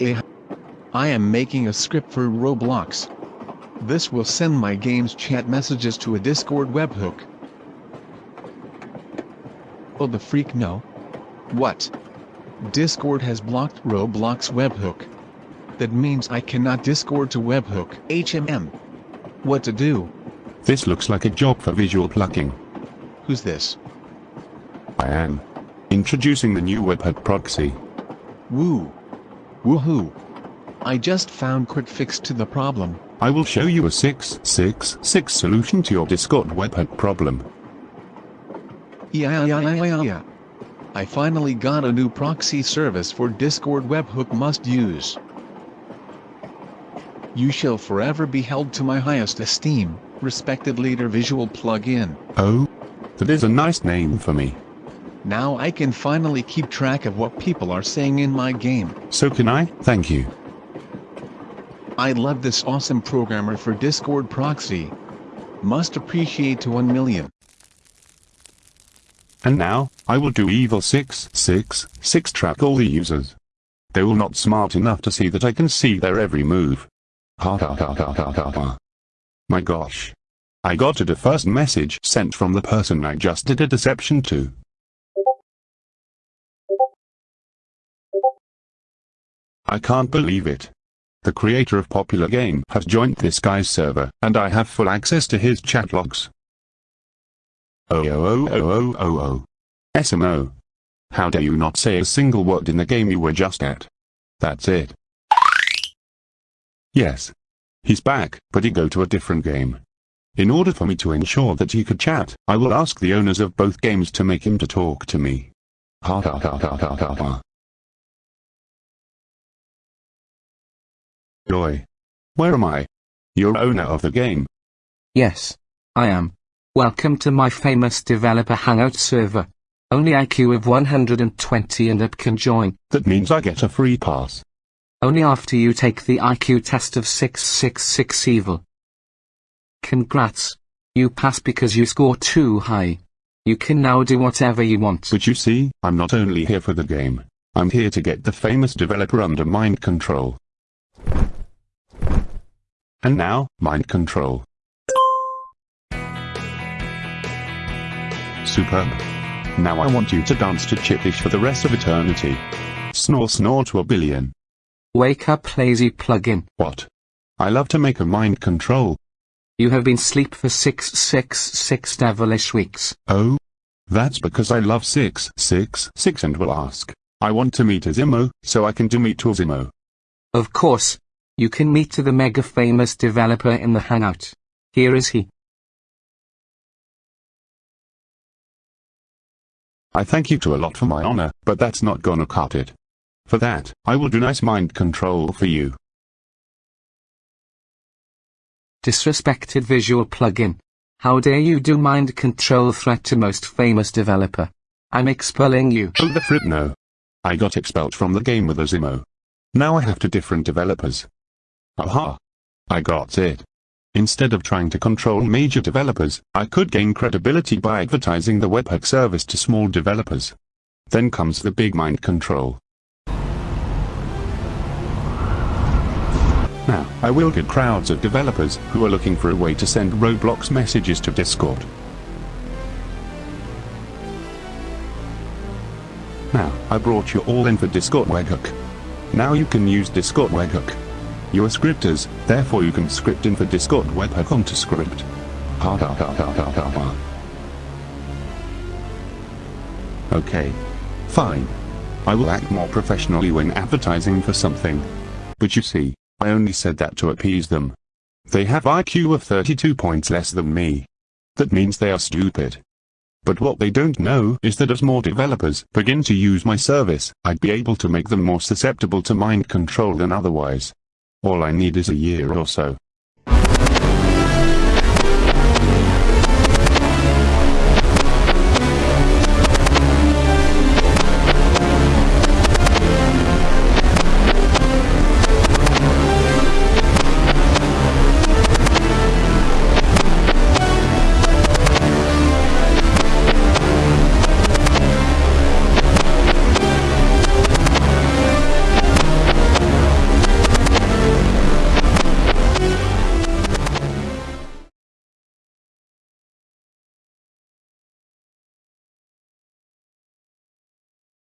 Eh. I am making a script for Roblox. This will send my game's chat messages to a Discord webhook. Oh the freak no. What? Discord has blocked Roblox webhook. That means I cannot Discord to webhook HMM. What to do? This looks like a job for visual plucking. Who's this? I am. Introducing the new webhook proxy. Woo. Woohoo. I just found quick fix to the problem. I will show you a 666 solution to your Discord webhook problem. Yeah, yeah, yeah, yeah, yeah. I finally got a new proxy service for Discord webhook must use. You shall forever be held to my highest esteem, respected leader visual plugin. Oh? That is a nice name for me. Now I can finally keep track of what people are saying in my game. So can I? Thank you. I love this awesome programmer for Discord proxy. Must appreciate to 1 million. And now, I will do evil 666 track all the users. They will not smart enough to see that I can see their every move. Ha ha ha ha ha ha ha. My gosh. I got a first message sent from the person I just did a deception to. I can't believe it. The creator of popular game has joined this guy's server, and I have full access to his chat logs. Oh oh oh oh oh oh oh. SMO. How dare you not say a single word in the game you were just at. That's it. Yes. He's back, but he go to a different game. In order for me to ensure that he could chat, I will ask the owners of both games to make him to talk to me. Ha ha ha ha ha ha ha. Joy. Where am I? You're owner of the game. Yes, I am. Welcome to my famous developer hangout server. Only IQ of 120 and up can join. That means I get a free pass. Only after you take the IQ test of 666 evil. Congrats. You pass because you score too high. You can now do whatever you want. But you see, I'm not only here for the game. I'm here to get the famous developer under mind control. And now, mind control. Superb. Now I want you to dance to Chippish for the rest of eternity. Snore snore to a billion. Wake up lazy plugin. What? I love to make a mind control. You have been sleep for 666 devilish weeks. Oh? That's because I love 666 and will ask. I want to meet Asimo, so I can do meet Asimo. Of course. You can meet to the mega famous developer in the hangout. Here is he. I thank you to a lot for my honor, but that's not gonna cut it. For that, I will do nice mind control for you. Disrespected visual plugin. How dare you do mind control threat to most famous developer. I'm expelling you. Oh the frick no. I got expelled from the game with Asimo. Now I have to different developers. Aha. I got it. Instead of trying to control major developers, I could gain credibility by advertising the webhook service to small developers. Then comes the big mind control. Now, I will get crowds of developers who are looking for a way to send Roblox messages to Discord. Now, I brought you all in for Discord webhook. Now you can use Discord webhook. You are scripters, therefore you can script in for Discord webhook onto script. Ha ha ha ha ha ha ha. Okay. Fine. I will act more professionally when advertising for something. But you see, I only said that to appease them. They have IQ of 32 points less than me. That means they are stupid. But what they don't know is that as more developers begin to use my service, I'd be able to make them more susceptible to mind control than otherwise. All I need is a year or so.